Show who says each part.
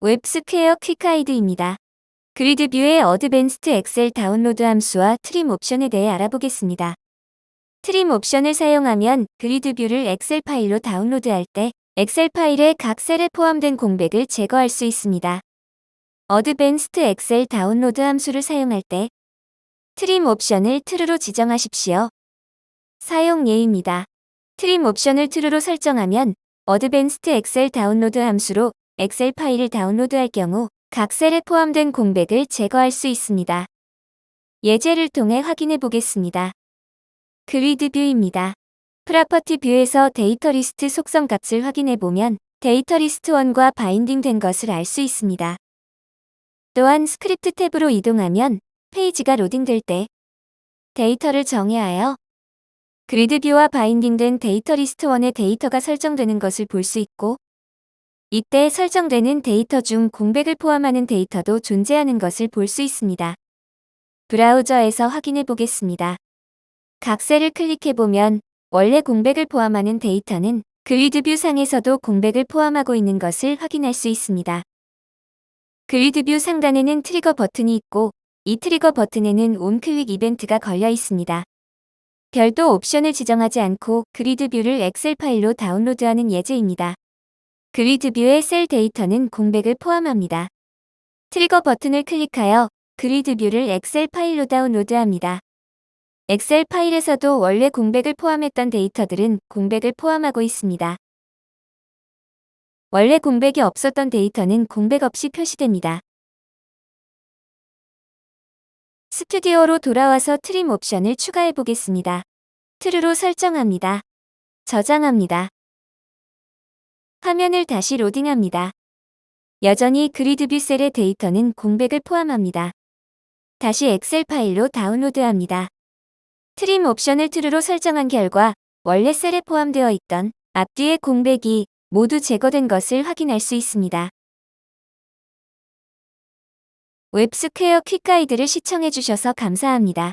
Speaker 1: 웹스퀘어 quick guide입니다. grid view의 advanced Excel download 함수와 trim 옵션에 대해 알아보겠습니다. trim 옵션을 사용하면 grid view를 엑셀 파일로 다운로드할 때 엑셀 파일의 각 셀에 포함된 공백을 제거할 수 있습니다. advanced Excel download 함수를 사용할 때 trim 옵션을 true로 지정하십시오. 사용 예입니다. trim 옵션을 true로 설정하면 advanced Excel download 함수로 엑셀 파일을 다운로드할 경우 각 셀에 포함된 공백을 제거할 수 있습니다. 예제를 통해 확인해 보겠습니다. grid view입니다. property view에서 데이터 리스트 속성 값을 확인해 보면 데이터 리스트 1과 binding 된 것을 알 수 있습니다. 또한 스크립트 탭으로 이동하면 페이지가 로딩될 때 데이터를 정의하여 grid view와 binding된 데이터 리스트 1의 데이터가 설정되는 것을 볼 수 있고 이때 설정되는 데이터 중 공백을 포함하는 데이터도 존재하는 것을 볼 수 있습니다. 브라우저에서 확인해 보겠습니다. 각 셀을 클릭해 보면 원래 공백을 포함하는 데이터는 grid view 상에서도 공백을 포함하고 있는 것을 확인할 수 있습니다. grid view 상단에는 트리거 버튼이 있고 이 트리거 버튼에는 onclick 이벤트가 걸려 있습니다. 별도 옵션을 지정하지 않고 grid view를 엑셀 파일로 다운로드하는 예제입니다. grid view의 셀 데이터는 공백을 포함합니다. 트리거 버튼을 클릭하여 grid view를 엑셀 파일로 다운로드합니다. 엑셀 파일에서도 원래 공백을 포함했던 데이터들은 공백을 포함하고 있습니다. 원래 공백이 없었던 데이터는 공백 없이 표시됩니다. 스튜디오로 돌아와서 trim 옵션을 추가해 보겠습니다. true로 설정합니다. 저장합니다. 화면을 다시 로딩합니다. 여전히 grid view 셀의 데이터는 공백을 포함합니다. 다시 엑셀 파일로 다운로드합니다. trim 옵션을 true로 설정한 결과 원래 셀에 포함되어 있던 앞뒤의 공백이 모두 제거된 것을 확인할 수 있습니다. 웹스퀘어 퀵가이드를 시청해주셔서 감사합니다.